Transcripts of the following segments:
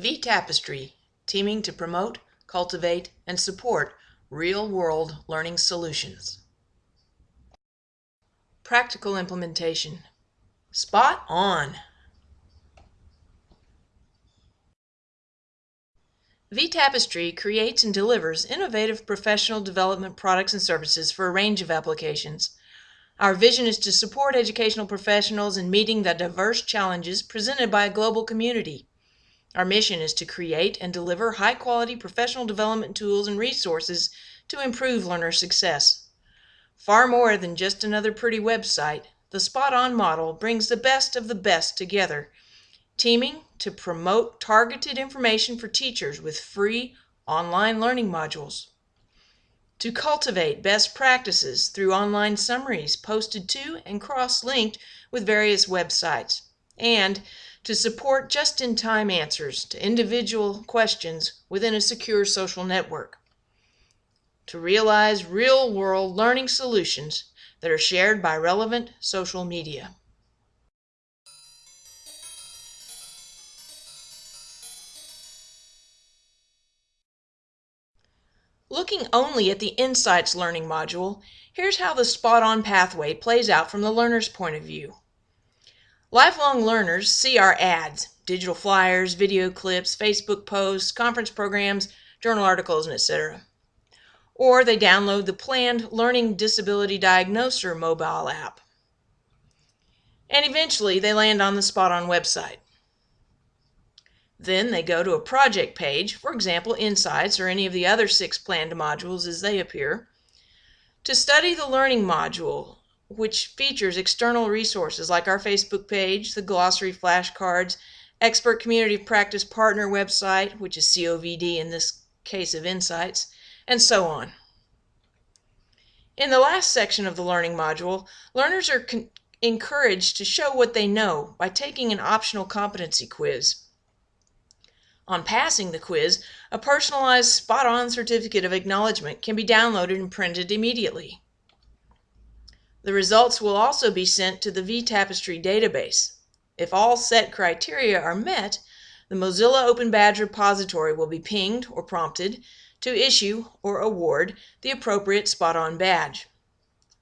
vTapestry, teaming to promote, cultivate, and support real-world learning solutions. Practical implementation. Spot on! vTapestry creates and delivers innovative professional development products and services for a range of applications. Our vision is to support educational professionals in meeting the diverse challenges presented by a global community. Our mission is to create and deliver high quality professional development tools and resources to improve learner success. Far more than just another pretty website, the Spot On model brings the best of the best together teaming to promote targeted information for teachers with free online learning modules, to cultivate best practices through online summaries posted to and cross-linked with various websites, and to support just-in-time answers to individual questions within a secure social network, to realize real-world learning solutions that are shared by relevant social media. Looking only at the Insights Learning module, here's how the spot-on pathway plays out from the learner's point of view. Lifelong learners see our ads, digital flyers, video clips, Facebook posts, conference programs, journal articles, and etc. Or they download the planned Learning Disability Diagnoser mobile app. And eventually they land on the Spot-On website. Then they go to a project page, for example Insights or any of the other six planned modules as they appear, to study the learning module, which features external resources like our Facebook page, the glossary flashcards, expert community practice partner website, which is COVD in this case of Insights, and so on. In the last section of the learning module, learners are encouraged to show what they know by taking an optional competency quiz. On passing the quiz, a personalized spot-on certificate of acknowledgement can be downloaded and printed immediately. The results will also be sent to the vTapestry database. If all set criteria are met, the Mozilla Open Badge repository will be pinged or prompted to issue or award the appropriate spot-on badge.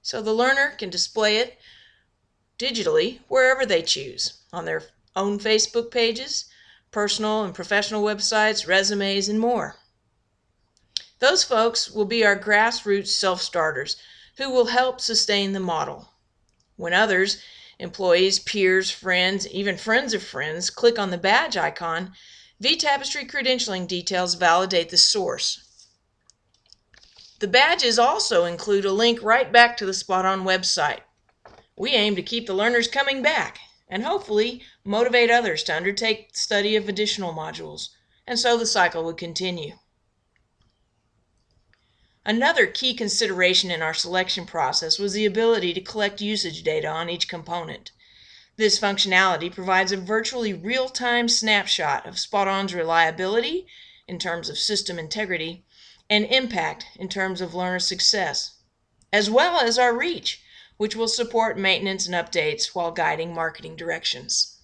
So the learner can display it digitally wherever they choose, on their own Facebook pages, personal and professional websites, resumes, and more. Those folks will be our grassroots self-starters who will help sustain the model. When others, employees, peers, friends, even friends of friends, click on the badge icon, vTapestry credentialing details validate the source. The badges also include a link right back to the Spot On website. We aim to keep the learners coming back and hopefully motivate others to undertake study of additional modules, and so the cycle would continue. Another key consideration in our selection process was the ability to collect usage data on each component. This functionality provides a virtually real-time snapshot of Spot-On's reliability in terms of system integrity and impact in terms of learner success, as well as our reach which will support maintenance and updates while guiding marketing directions.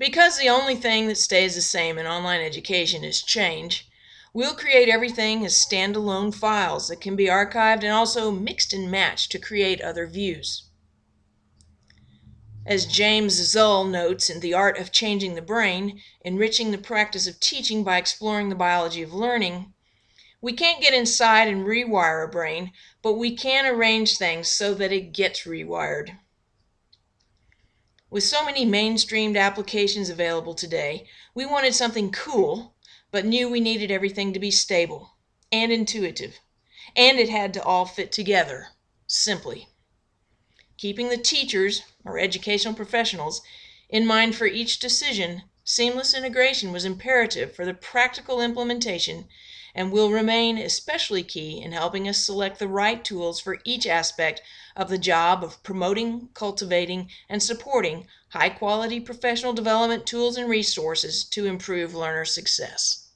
Because the only thing that stays the same in online education is change, we'll create everything as standalone files that can be archived and also mixed and matched to create other views. As James Zull notes in The Art of Changing the Brain, enriching the practice of teaching by exploring the biology of learning, we can't get inside and rewire a brain, but we can arrange things so that it gets rewired. With so many mainstreamed applications available today, we wanted something cool, but knew we needed everything to be stable and intuitive, and it had to all fit together, simply. Keeping the teachers, or educational professionals, in mind for each decision, seamless integration was imperative for the practical implementation and will remain especially key in helping us select the right tools for each aspect of the job of promoting, cultivating, and supporting high quality professional development tools and resources to improve learner success.